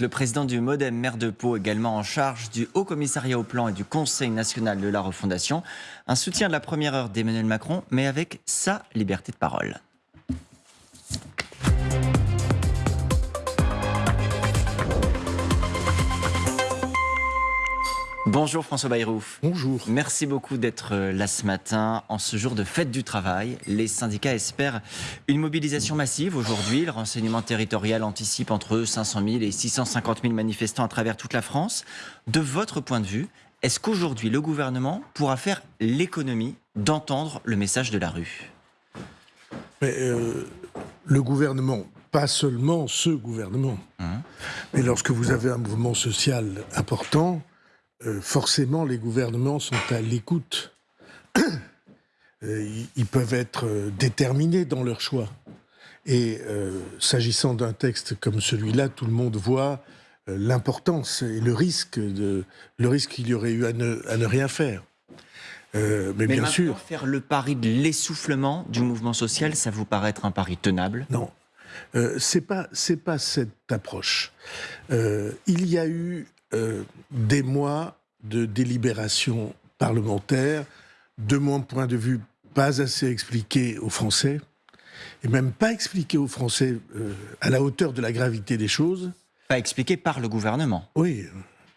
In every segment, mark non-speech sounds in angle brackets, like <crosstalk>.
Le président du Modem, maire de Pau, également en charge du Haut Commissariat au Plan et du Conseil national de la refondation. Un soutien de la première heure d'Emmanuel Macron, mais avec sa liberté de parole. Bonjour François Bayrou. Bonjour. Merci beaucoup d'être euh, là ce matin. En ce jour de fête du travail, les syndicats espèrent une mobilisation massive aujourd'hui. Le renseignement territorial anticipe entre 500 000 et 650 000 manifestants à travers toute la France. De votre point de vue, est-ce qu'aujourd'hui le gouvernement pourra faire l'économie d'entendre le message de la rue? Mais, euh, Le gouvernement, pas seulement ce gouvernement, hein? mais lorsque vous avez un mouvement social important, euh, forcément, les gouvernements sont à l'écoute. Euh, ils peuvent être euh, déterminés dans leur choix. Et s'agissant d'un texte comme celui-là, tout le monde voit l'importance et le risque de le risque qu'il y aurait eu à ne, rien faire. mais, bien sûr, faire le pari de l'essoufflement du mouvement social, ça vous paraît être un pari tenable? Non, c'est pas c'est pas cette approche. il y a eu euh, des mois de délibération parlementaire, de mon point de vue, pas assez expliqué aux Français, et même pas expliqué aux Français euh, à la hauteur de la gravité des choses. Pas expliqué par le gouvernement Oui,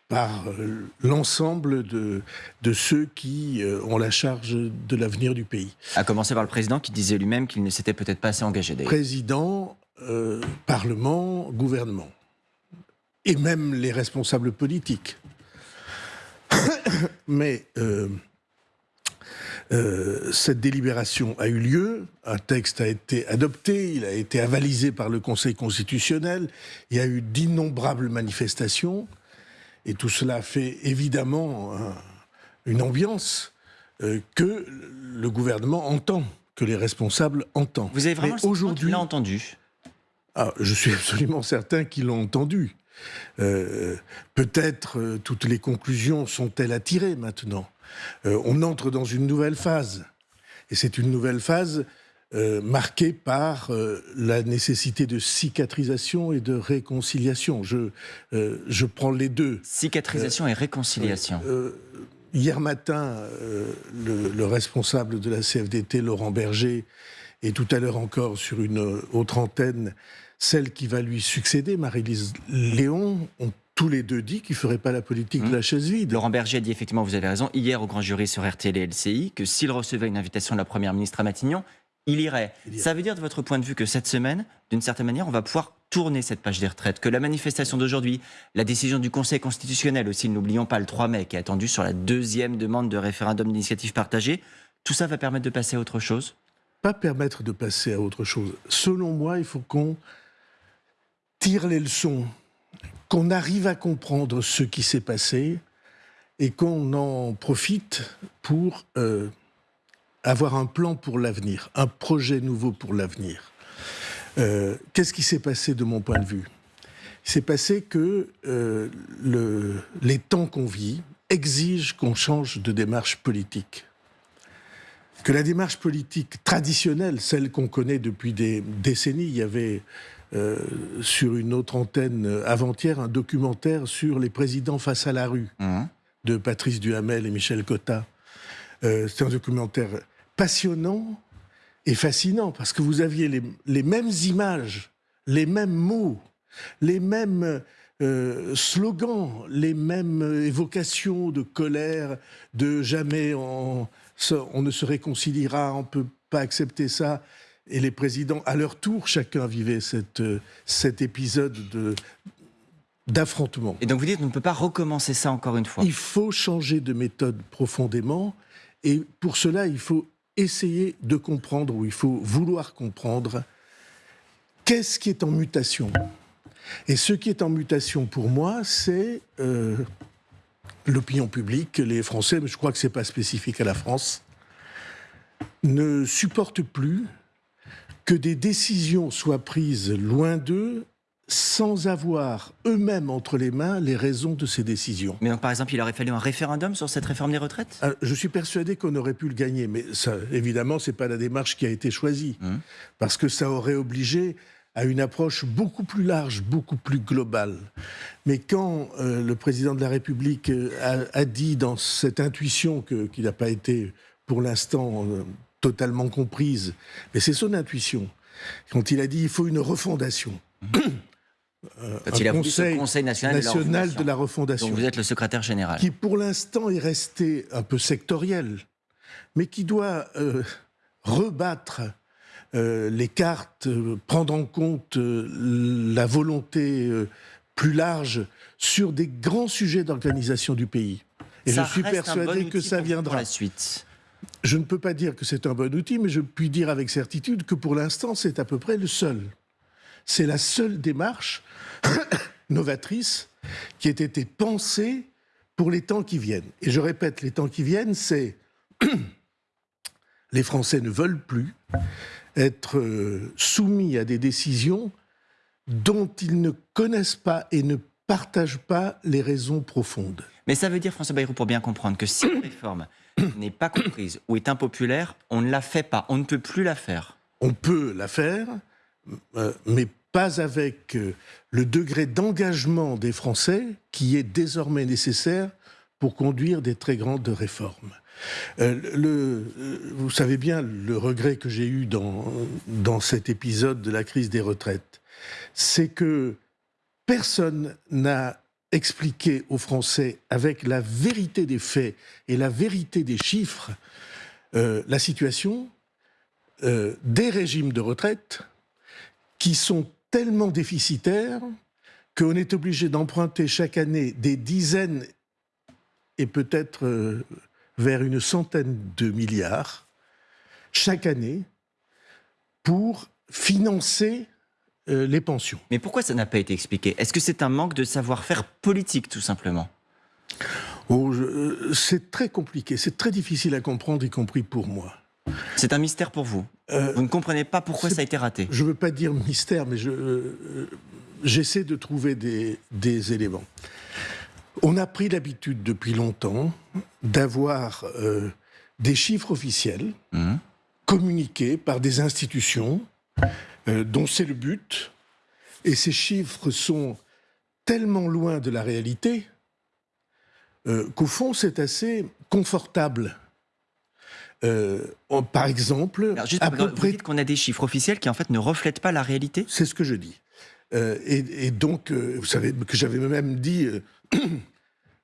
par euh, l'ensemble de, de, ceux qui ont la charge de l'avenir du pays. À commencer par le président qui disait lui-même qu'il ne s'était peut-être pas assez engagé. Président, Parlement, gouvernement et même les responsables politiques. <coughs> Mais euh, euh, cette délibération a eu lieu, un texte a été adopté, il a été avalisé par le Conseil constitutionnel, il y a eu d'innombrables manifestations, et tout cela fait évidemment une ambiance euh, que le gouvernement entend, que les responsables entendent. Vous avez vraiment aujourd'hui entendu? Ah, Je suis <laughs> absolument certain qu'ils l'ont entendu. Euh, peut-être euh, toutes les conclusions sont-elles à tirer maintenant euh, On entre dans une nouvelle phase. Et c'est une nouvelle phase marquée par la nécessité de cicatrisation et de réconciliation. Je, je prends les deux. Cicatrisation et réconciliation. hier matin, le, le, responsable de la CFDT, Laurent Berger, et tout à l'heure encore sur une autre antenne, celle qui va lui succéder, Marie-Lise Léon, ont tous les deux dit qu'ils ne feraient pas la politique de la mmh. chaise vide. Laurent Berger a dit effectivement, vous avez raison, hier au grand jury sur RTL et LCI, que s'il recevait une invitation de la Première ministre à Matignon, il irait. Ça veut dire de votre point de vue que cette semaine, d'une certaine manière, on va pouvoir tourner cette page des retraites, que la manifestation d'aujourd'hui, la décision du Conseil constitutionnel aussi, n'oublions pas le 3 mai, qui est attendu sur la deuxième demande de référendum d'initiative partagée, tout ça va permettre de passer à autre chose? Pas permettre de passer à autre chose. Selon moi, il faut qu'on tire les leçons, qu'on arrive à comprendre ce qui s'est passé et qu'on en profite pour euh, avoir un plan pour l'avenir, un projet nouveau pour l'avenir. Euh, qu'est-ce qui s'est passé de mon point de vue? Il s'est passé que euh, le, les temps qu'on vit exigent qu'on change de démarche politique. Que la démarche politique traditionnelle, celle qu'on connaît depuis des décennies, il y avait euh, sur une autre antenne euh, avant-hier un documentaire sur les présidents face à la rue mmh. de Patrice Duhamel et Michel Cotta. Euh, c'est un documentaire passionnant et fascinant parce que vous aviez les, mêmes images, les mêmes mots, les mêmes slogans, les mêmes évocations de colère, de jamais on, on ne se réconciliera, on ne peut pas accepter ça et les présidents, à leur tour, chacun vivait cette, euh, cet épisode de, d'affrontement. Et donc vous dites, on ne peut pas recommencer ça encore une fois Il faut changer de méthode profondément, et pour cela, il faut essayer de comprendre, ou il faut vouloir comprendre, qu'est-ce qui est en mutation. Et ce qui est en mutation pour moi, c'est euh, l'opinion publique, les Français, mais je crois que ce n'est pas spécifique à la France, ne supportent plus que des décisions soient prises loin d'eux sans avoir eux-mêmes entre les mains les raisons de ces décisions. Mais donc, par exemple, il aurait fallu un référendum sur cette réforme des retraites? Ah, Je suis persuadé qu'on aurait pu le gagner, mais ça, évidemment, ce n'est pas la démarche qui a été choisie, mmh. parce que ça aurait obligé à une approche beaucoup plus large, beaucoup plus globale. Mais quand euh, le président de la République euh, a, dit dans cette intuition qui n'a pas été pour l'instant euh, totalement comprise, mais c'est son intuition, quand il a dit il faut une refondation. Euh, il a conseil, conseil national, de, la refondation. Donc vous êtes le secrétaire général. Qui pour l'instant est resté un peu sectoriel, mais qui doit rebattre euh, les cartes, euh, prendre en compte euh, la volonté plus large sur des grands sujets d'organisation du pays. Et je suis persuadé que ça viendra. la suite. Je ne peux pas dire que c'est un bon outil, mais je puis dire avec certitude que pour l'instant, c'est à peu près le seul. C'est la seule démarche <coughs> novatrice qui ait été pensée pour les temps qui viennent. Et je répète, les temps qui viennent, c'est <coughs> les Français ne veulent plus être euh, soumis à des décisions dont ils ne connaissent pas et ne partagent pas les raisons profondes. Mais ça veut dire, François Bayrou, pour bien comprendre, que si une <coughs> réforme <coughs> n'est pas comprise ou est impopulaire, on ne la fait pas, on ne peut plus la faire. On peut la faire, euh, mais pas avec euh, le degré d'engagement des Français qui est désormais nécessaire pour conduire des très grandes réformes. Euh, vous savez bien le regret que j'ai eu dans, dans cet épisode de la crise des retraites, c'est que personne n'a expliqué aux Français avec la vérité des faits et la vérité des chiffres euh, la situation des régimes de retraite qui sont tellement déficitaires qu'on est obligé d'emprunter chaque année des dizaines et peut-être vers une centaine de milliards chaque année pour financer euh, les pensions. Mais pourquoi ça n'a pas été expliqué? Est-ce que c'est un manque de savoir-faire politique, tout simplement? Oh, euh, C'est très compliqué, c'est très difficile à comprendre, y compris pour moi. C'est un mystère pour vous? Euh, Vous ne comprenez pas pourquoi ça a été raté? Je ne veux pas dire mystère, mais j'essaie de trouver des, des éléments. On a pris l'habitude depuis longtemps d'avoir des chiffres officiels mmh. communiqués par des institutions euh, dont c'est le but. Et ces chiffres sont tellement loin de la réalité euh, qu'au fond, c'est assez confortable. par exemple, à peu près... qu'on a des chiffres officiels qui en fait ne reflètent pas la réalité. C'est ce que je dis. et, donc, vous savez que j'avais même dit <clears throat>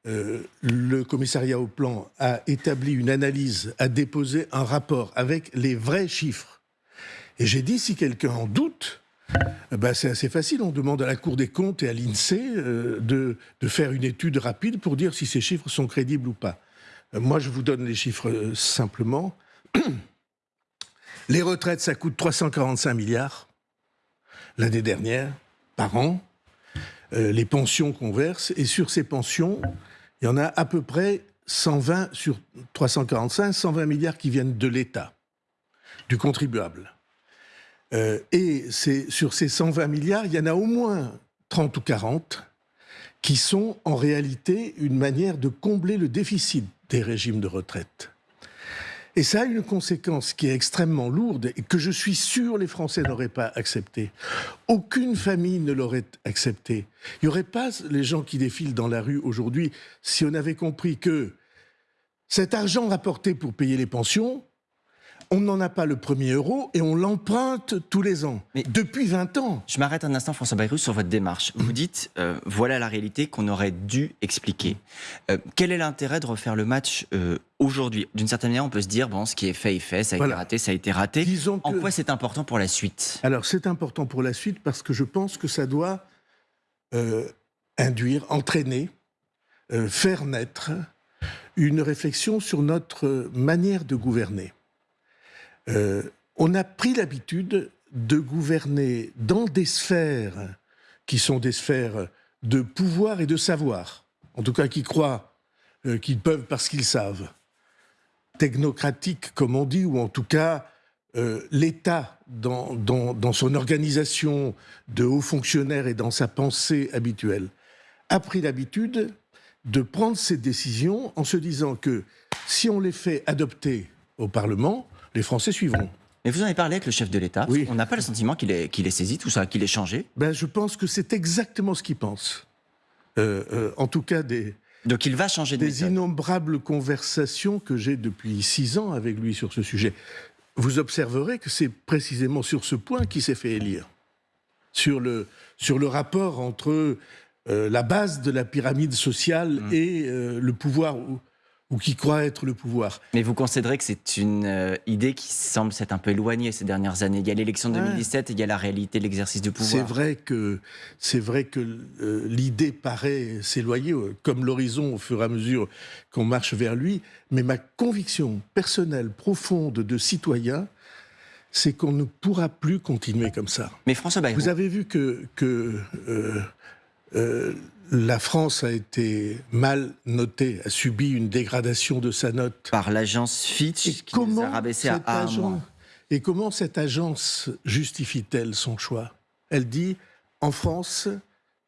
euh, le commissariat au plan a établi une analyse, a déposé un rapport avec les vrais chiffres. Et j'ai dit, si quelqu'un en doute, eh ben c'est assez facile. On demande à la Cour des comptes et à l'INSEE euh, de, faire une étude rapide pour dire si ces chiffres sont crédibles ou pas. Euh, moi, je vous donne les chiffres simplement. Les retraites, ça coûte 345 milliards l'année dernière, par an. les pensions qu'on verse. Et sur ces pensions, il y en a à peu près 120 sur 345, 120 milliards qui viennent de l'État, du contribuable. Euh, et sur ces 120 milliards, il y en a au moins 30 ou 40 qui sont en réalité une manière de combler le déficit des régimes de retraite. Et ça a une conséquence qui est extrêmement lourde et que je suis sûr les Français n'auraient pas accepté. Aucune famille ne l'aurait accepté. Il n'y aurait pas les gens qui défilent dans la rue aujourd'hui si on avait compris que cet argent rapporté pour payer les pensions, on n'en a pas le premier euro et on l'emprunte tous les ans. Mais depuis 20 ans. Je m'arrête un instant, François Bayrou, sur votre démarche. Vous dites, euh, voilà la réalité qu'on aurait dû expliquer. Euh, quel est l'intérêt de refaire le match euh, aujourd'hui? D'une certaine manière, on peut se dire, bon, ce qui est fait est fait, ça a été raté, ça a été raté. En quoi c'est important pour la suite? Alors, c'est important pour la suite parce que je pense que ça doit induire, entraîner, faire naître une réflexion sur notre manière de gouverner. Euh, on a pris l'habitude de gouverner dans des sphères qui sont des sphères de pouvoir et de savoir, en tout cas qui croient euh, qu'ils peuvent parce qu'ils savent, technocratiques comme on dit, ou en tout cas euh, l'État dans, dans, son organisation de hauts fonctionnaires et dans sa pensée habituelle, a pris l'habitude de prendre ces décisions en se disant que si on les fait adopter au Parlement, les Français suivront. Mais vous en avez parlé avec le chef de l'État. Oui. On n'a pas le sentiment qu'il ait saisi tout ça, qu'il ait changé? ben, Je pense que c'est exactement ce qu'il pense. Euh, euh, en tout cas, des, Donc il va changer de des méthode. innombrables conversations que j'ai depuis six ans avec lui sur ce sujet. Vous observerez que c'est précisément sur ce point qu'il s'est fait élire. Sur le, sur le rapport entre euh, la base de la pyramide sociale Mm. et euh, le pouvoir, ou, qui croit être le pouvoir. Mais vous considérez que c'est une euh, idée qui semble s'être un peu éloignée ces dernières années. Il y a l'élection de Ouais. 2017 et il y a la réalité de l'exercice du pouvoir. C'est vrai que, c'est vrai que euh, l'idée paraît s'éloigner, euh, comme l'horizon au fur et à mesure qu'on marche vers lui, mais ma conviction personnelle, profonde de citoyen, c'est qu'on ne pourra plus continuer comme ça. Mais François Bayrou, Vous avez vu que, que euh, la France a été mal notée, a subi une dégradation de sa note. par l'agence Fitch, Et qui nous a comment, rabaissé à A agence, et comment cette agence justifie-t-elle son choix? Elle dit en France,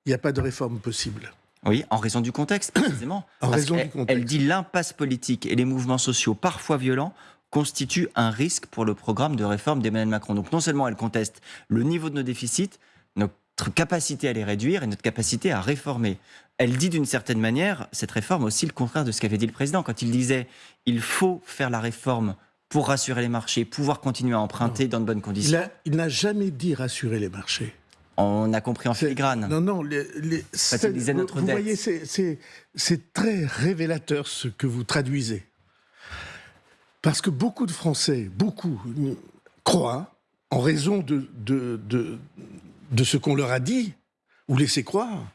il n'y a pas de réforme possible. Oui, en raison du contexte, <coughs> précisément. En Parce raison du qu'elle- contexte. Elle dit l'impasse politique et les mouvements sociaux, parfois violents, constituent un risque pour le programme de réforme d'Emmanuel Macron. Donc non seulement elle conteste le niveau de nos déficits, notre capacité à les réduire et notre capacité à réformer. Elle dit d'une certaine manière, cette réforme aussi le contraire de ce qu'avait dit le président quand il disait il faut faire la réforme pour rassurer les marchés, pouvoir continuer à emprunter dans de bonnes conditions. il n'a jamais dit rassurer les marchés. On a compris en filigrane. Non, non, les, les- disait vous, notre vous dette. voyez, c'est- très révélateur ce que vous traduisez. Parce que beaucoup de Français, beaucoup, croient, en raison de, de, de, de ce qu'on leur a dit, ou laissé croire,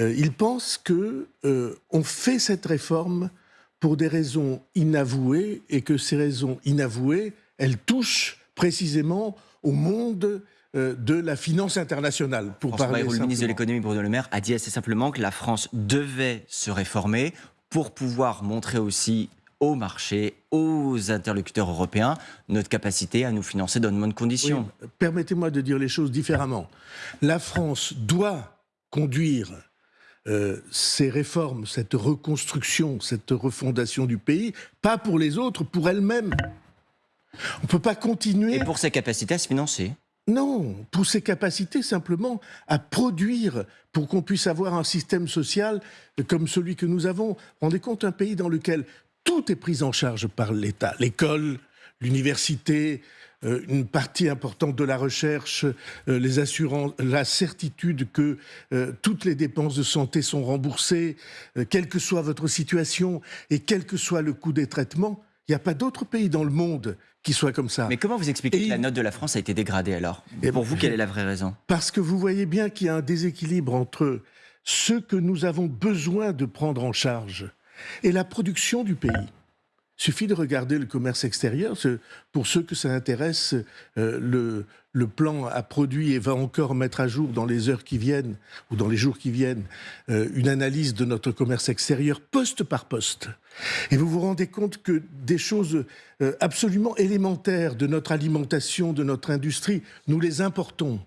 euh, ils pensent que euh, on fait cette réforme pour des raisons inavouées et que ces raisons inavouées, elles touchent précisément au monde euh, de la finance internationale, pour François parler Bayrou, le ministre de l'économie Bruno Le Maire a dit assez simplement que la France devait se réformer pour pouvoir montrer aussi au marché, aux interlocuteurs européens, notre capacité à nous financer dans de bonnes conditions. Oui, Permettez-moi de dire les choses différemment. La France doit conduire euh, ces réformes, cette reconstruction, cette refondation du pays, pas pour les autres, pour elle-même. On ne peut pas continuer. Et pour ses capacités à se financer. Non, pour ses capacités simplement à produire pour qu'on puisse avoir un système social comme celui que nous avons. Rendez compte un pays dans lequel tout est pris en charge par l'État, l'école, l'université, euh, une partie importante de la recherche, euh, les assurances, la certitude que euh, toutes les dépenses de santé sont remboursées, quelle que soit votre situation et quel que soit le coût des traitements. Il n'y a pas d'autre pays dans le monde qui soit comme ça. Mais comment vous expliquez Et que la note de la France a été dégradée alors? Eh Pour ben, vous, quelle est la vraie raison? Parce que vous voyez bien qu'il y a un déséquilibre entre ce que nous avons besoin de prendre en charge et la production du pays. Il suffit de regarder le commerce extérieur. Pour ceux que ça intéresse, euh, le, le plan a produit et va encore mettre à jour dans les heures qui viennent ou dans les jours qui viennent euh, une analyse de notre commerce extérieur poste par poste. Et vous vous rendez compte que des choses euh, absolument élémentaires de notre alimentation, de notre industrie, nous les importons.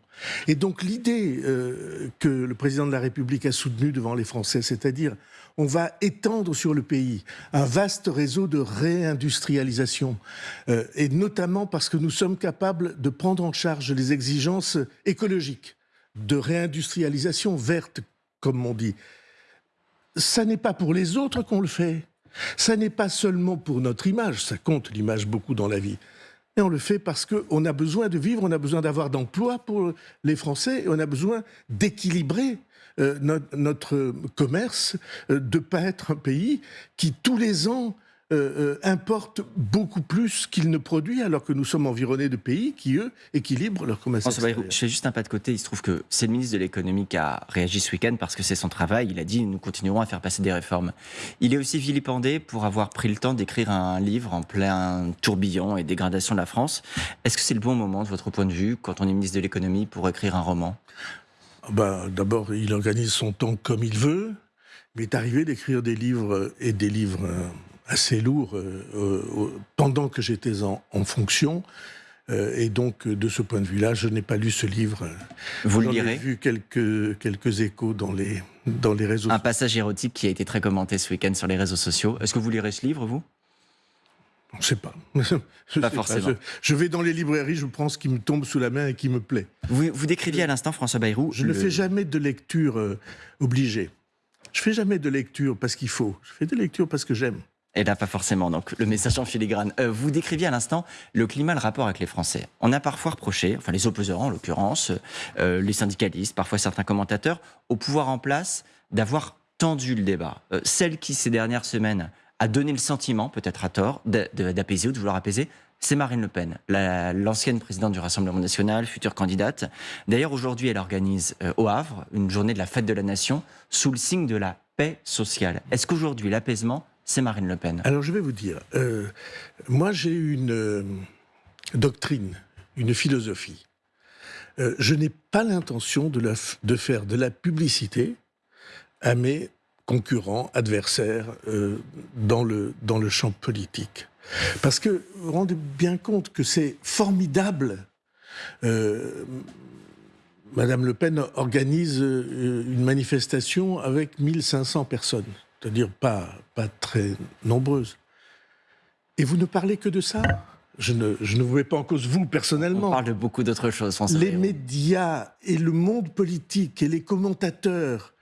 Et donc l'idée euh, que le président de la République a soutenue devant les Français, c'est-à-dire on va étendre sur le pays un vaste réseau de réindustrialisation, euh, et notamment parce que nous sommes capables de prendre en charge les exigences écologiques, de réindustrialisation verte, comme on dit. Ça n'est pas pour les autres qu'on le fait. Ça n'est pas seulement pour notre image, ça compte l'image beaucoup dans la vie. Et on le fait parce qu'on a besoin de vivre, on a besoin d'avoir d'emplois pour les Français, et on a besoin d'équilibrer euh, notre, notre commerce, euh, de ne pas être un pays qui tous les ans euh, euh, importe beaucoup plus qu'il ne produit, alors que nous sommes environnés de pays qui, eux, équilibrent leur commerce. Je fais juste un pas de côté. Il se trouve que c'est le ministre de l'économie qui a réagi ce week-end parce que c'est son travail. Il a dit nous continuerons à faire passer des réformes. Il est aussi vilipendé pour avoir pris le temps d'écrire un livre en plein tourbillon et dégradation de la France. Est-ce que c'est le bon moment, de votre point de vue, quand on est ministre de l'économie, pour écrire un roman? Ben, D'abord, il organise son temps comme il veut. Il est arrivé d'écrire des livres et des livres euh, assez lourds euh, euh, pendant que j'étais en, en fonction. Euh, et donc, de ce point de vue-là, je n'ai pas lu ce livre. Vous le lirez? vu quelques, quelques échos dans les, dans les réseaux Un passage érotique qui a été très commenté ce week-end sur les réseaux sociaux. Est-ce que vous lirez ce livre, vous? On ne sait pas. <laughs> Je, pas forcément. Je, vais dans les librairies, je prends ce qui me tombe sous la main et qui me plaît. Vous, vous décriviez à l'instant, François Bayrou. Je ne fais jamais de lecture euh, obligée. Je fais jamais de lecture parce qu'il faut. Je fais des lectures parce que j'aime. Et là, pas forcément. Donc, le message en filigrane. Euh, vous décriviez à l'instant le climat, le rapport avec les Français. On a parfois reproché, enfin les opposants en l'occurrence, euh, les syndicalistes, parfois certains commentateurs, au pouvoir en place d'avoir tendu le débat. Euh, celle qui, ces dernières semaines, a donné le sentiment, peut-être à tort, d'apaiser ou de vouloir apaiser, c'est Marine Le Pen, l'ancienne présidente du Rassemblement national, future candidate. D'ailleurs, aujourd'hui, elle organise au Havre une journée de la fête de la nation sous le signe de la paix sociale. Est-ce qu'aujourd'hui, l'apaisement c'est Marine Le Pen Alors je vais vous dire, euh, moi j'ai une euh, doctrine, une philosophie. Euh, je n'ai pas l'intention de, faire de la publicité à mes concurrents, adversaires dans, le, dans le champ politique. Parce que vous vous rendez bien compte que c'est formidable. Madame Le Pen organise une manifestation avec 1500 personnes c'est-à-dire pas, pas très nombreuses. Et vous ne parlez que de ça? Je ne, je ne vous mets pas en cause vous personnellement. On parle de beaucoup d'autres choses, François. Les médias et le monde politique et les commentateurs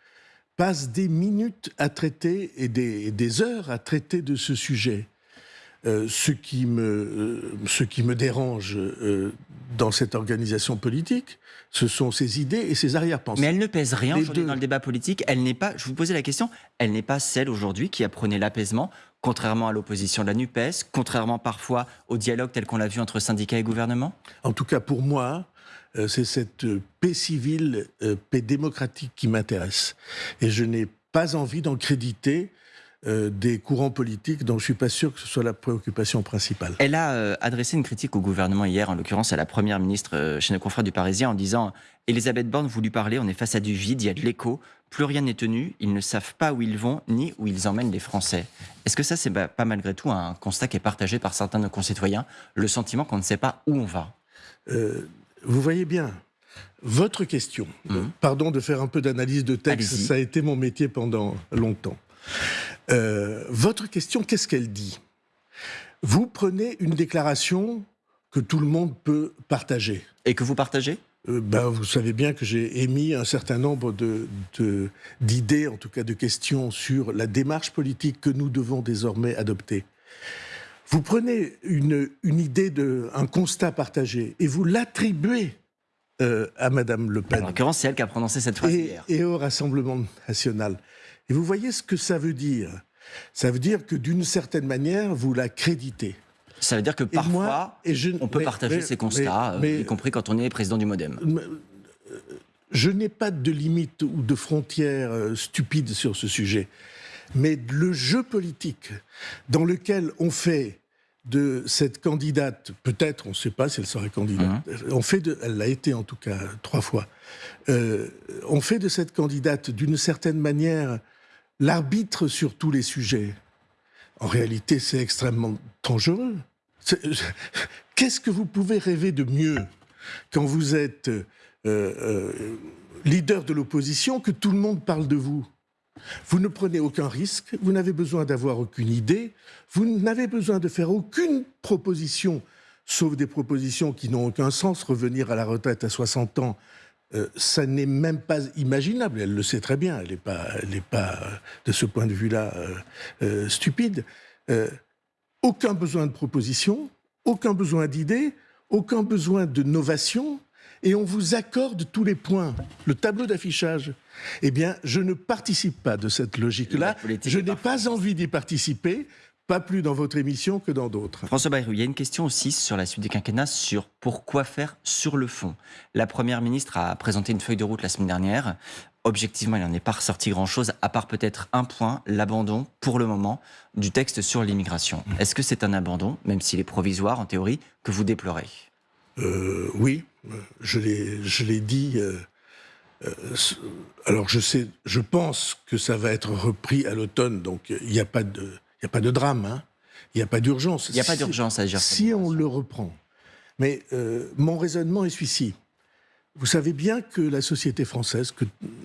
passent des minutes à traiter et des, des heures à traiter de ce sujet. Euh, ce, qui me, euh, ce qui me dérange euh, dans cette organisation politique, ce sont ses idées et ses arrière-pensées. Mais elle ne pèse rien aujourd'hui dans le débat politique. Elle n'est pas, je vous posais la question, elle n'est pas celle aujourd'hui qui apprenait l'apaisement, contrairement à l'opposition de la NUPES, contrairement parfois au dialogue tel qu'on l'a vu entre syndicats et gouvernement En tout cas, pour moi, c'est cette paix civile, paix démocratique qui m'intéresse. Et je n'ai pas envie d'en créditer euh, des courants politiques dont je suis pas sûr que ce soit la préoccupation principale. Elle a euh, adressé une critique au gouvernement hier, en l'occurrence à la première ministre euh, chez nos confrères du Parisien, en disant Elisabeth Borne voulut parler, on est face à du vide, il y a de l'écho, plus rien n'est tenu, ils ne savent pas où ils vont ni où ils emmènent les Français. Est-ce que ça, c'est pas malgré tout un constat qui est partagé par certains de nos concitoyens, le sentiment qu'on ne sait pas où on va? Vous voyez bien, votre question, hum. pardon de faire un peu d'analyse de texte, ça a été mon métier pendant longtemps. Euh, votre question, qu'est-ce qu'elle dit? Vous prenez une déclaration que tout le monde peut partager. Et que vous partagez? Euh, ben, Vous savez bien que j'ai émis un certain nombre d'idées, de, en tout cas de questions, sur la démarche politique que nous devons désormais adopter. Vous prenez une, une idée, de, un constat partagé, et vous l'attribuez euh, à Madame Le Pen. En l'occurrence, c'est elle qui a prononcé cette phrase et, hier. Et au Rassemblement national. Et vous voyez ce que ça veut dire. Ça veut dire que d'une certaine manière, vous la créditez. Ça veut dire que parfois, on peut partager ces constats, euh, y compris quand on est président du Modem. Euh, je n'ai pas de limite ou de frontières euh, stupides sur ce sujet. Mais le jeu politique dans lequel on fait de cette candidate, peut-être, on ne sait pas si elle sera candidate, mmh. on fait de, elle l'a été en tout cas trois fois, on fait de cette candidate d'une certaine manière l'arbitre sur tous les sujets. En réalité, c'est extrêmement dangereux. <laughs> Qu'est-ce que vous pouvez rêver de mieux quand vous êtes euh, euh, leader de l'opposition que tout le monde parle de vous? Vous ne prenez aucun risque, vous n'avez besoin d'avoir aucune idée, vous n'avez besoin de faire aucune proposition, sauf des propositions qui n'ont aucun sens, revenir à la retraite à 60 ans euh, ça n'est même pas imaginable. Elle le sait très bien. Elle n'est pas, pas, de ce point de vue-là, euh, euh, stupide. aucun besoin de proposition, aucun besoin d'idées, aucun besoin de novation, et on vous accorde tous les points. Le tableau d'affichage. Eh bien, je ne participe pas de cette logique-là. Je n'ai pas envie d'y participer pas plus dans votre émission que dans d'autres. François Bayrou, il y a une question aussi sur la suite du quinquennat, sur pourquoi faire sur le fond. La Première ministre a présenté une feuille de route la semaine dernière. Objectivement, il n'en est pas ressorti grand-chose, à part peut-être un point, l'abandon, pour le moment, du texte sur l'immigration. Mmh. Est-ce que c'est un abandon, même s'il est provisoire en théorie, que vous déplorez? Euh, Oui, je l'ai dit. Euh, euh, alors je sais, je pense que ça va être repris à l'automne, donc il n'y a pas de n'y a pas de drame, hein. il n'y a pas d'urgence. Il n'y a pas d'urgence à agir. Si on le reprend. Mais euh, mon raisonnement est celui-ci. Vous savez bien que la société française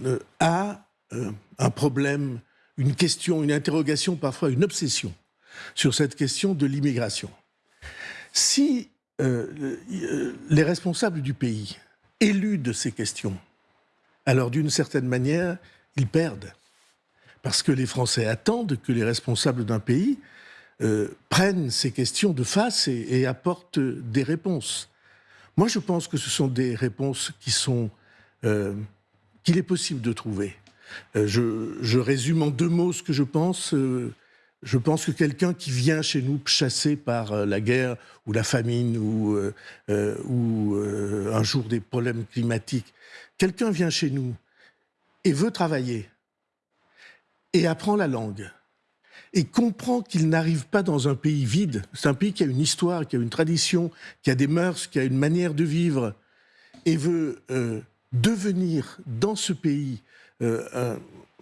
euh, a euh, un problème, une question, une interrogation, parfois une obsession sur cette question de l'immigration. Si les responsables du pays éludent ces questions, alors d'une certaine manière, ils perdent. Parce que les Français attendent que les responsables d'un pays euh, prennent ces questions de face et, apportent des réponses. Moi, je pense que ce sont des réponses qui sont euh, qu'il est possible de trouver. Euh, je, résume en deux mots ce que je pense. Je pense que quelqu'un qui vient chez nous chassé par la guerre ou la famine ou un jour des problèmes climatiques, quelqu'un vient chez nous et veut travailler et apprend la langue et comprend qu'il n'arrive pas dans un pays vide. C'est un pays qui a une histoire, qui a une tradition, qui a des mœurs, qui a une manière de vivre, et veut euh, devenir dans ce pays euh,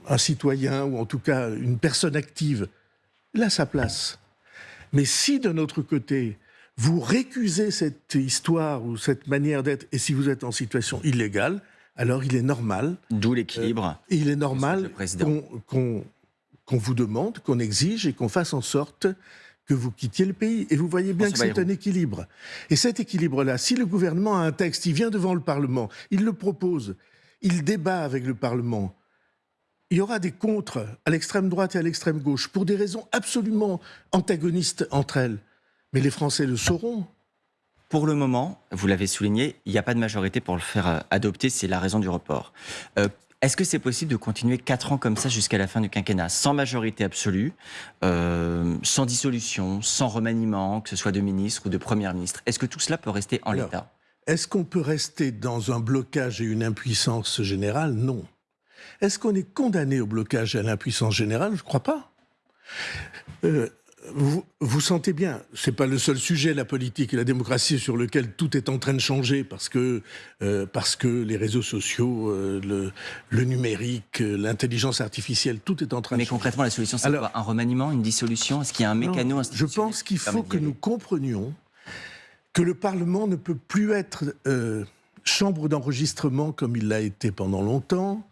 un, citoyen, ou en tout cas une personne active. Il a sa place. Mais si de notre côté, vous récusez cette histoire ou cette manière d'être, et si vous êtes en situation illégale, alors il est normal. D'où l'équilibre. Euh, il est normal qu'on qu qu'on vous demande, qu'on exige et qu'on fasse en sorte que vous quittiez le pays. Et vous voyez bien que c'est un équilibre. Et cet équilibre-là, si le gouvernement a un texte, il vient devant le Parlement, il le propose, il débat avec le Parlement, il y aura des contres à l'extrême droite et à l'extrême gauche pour des raisons absolument antagonistes entre elles. Mais les Français le sauront. Pour le moment, vous l'avez souligné, il n'y a pas de majorité pour le faire adopter, c'est la raison du report. Euh, est-ce que c'est possible de continuer quatre ans comme ça jusqu'à la fin du quinquennat, sans majorité absolue, euh, sans dissolution, sans remaniement, que ce soit de ministre ou de première ministre? Est-ce que tout cela peut rester en l'état? Est-ce qu'on peut rester dans un blocage et une impuissance générale? Non. Est-ce qu'on est condamné au blocage et à l'impuissance générale? Je ne crois pas. Euh, vous, vous, sentez bien, c'est pas le seul sujet, la politique et la démocratie, sur lequel tout est en train de changer parce que, euh, parce que les réseaux sociaux, euh, le, le, numérique, euh, l'intelligence artificielle, tout est en train Mais de changer. Mais concrètement, la solution, c'est quoi Un remaniement, une dissolution? Est-ce qu'il y a un mécano Je pense qu'il faut que nous comprenions que le Parlement ne peut plus être euh, chambre d'enregistrement comme il l'a été pendant longtemps,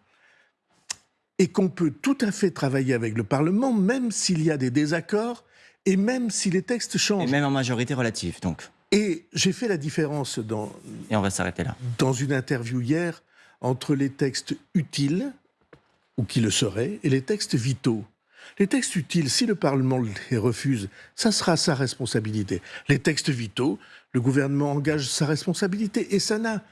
et qu'on peut tout à fait travailler avec le Parlement, même s'il y a des désaccords, et même si les textes changent. Et même en majorité relative, donc. Et j'ai fait la différence dans. Et on va s'arrêter là. Dans une interview hier entre les textes utiles, ou qui le seraient, et les textes vitaux. Les textes utiles, si le Parlement les refuse, ça sera sa responsabilité. Les textes vitaux, le gouvernement engage sa responsabilité. Et ça n'a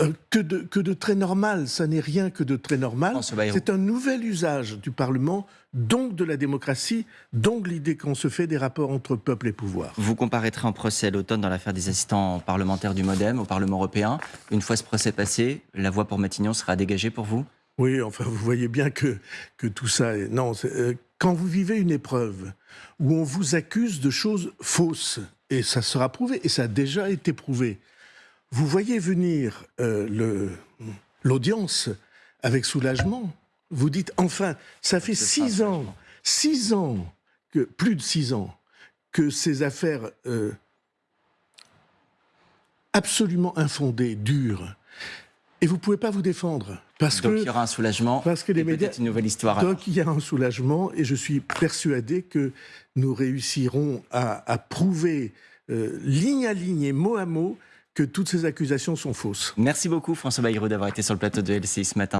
euh, que, de, que de très normal. Ça n'est rien que de très normal. C'est un nouvel usage du Parlement, donc de la démocratie, donc l'idée qu'on se fait des rapports entre peuple et pouvoir. Vous comparaîtrez en procès à l'automne dans l'affaire des assistants parlementaires du Modem au Parlement européen. Une fois ce procès passé, la voie pour Matignon sera dégagée pour vous? Oui, enfin, vous voyez bien que, que tout ça est... Non, est, euh, quand vous vivez une épreuve où on vous accuse de choses fausses, et ça sera prouvé, et ça a déjà été prouvé, vous voyez venir euh, l'audience avec soulagement. Vous dites, enfin, ça fait six ans, six ans, que, plus de six ans, que ces affaires euh, absolument infondées durent. Et vous ne pouvez pas vous défendre. Parce donc que, il y aura un soulagement parce que les médias, une nouvelle histoire. Donc alors. il y a un soulagement et je suis persuadé que nous réussirons à, à prouver euh, ligne à ligne et mot à mot que toutes ces accusations sont fausses. Merci beaucoup François Bayrou d'avoir été sur le plateau de LCI ce matin.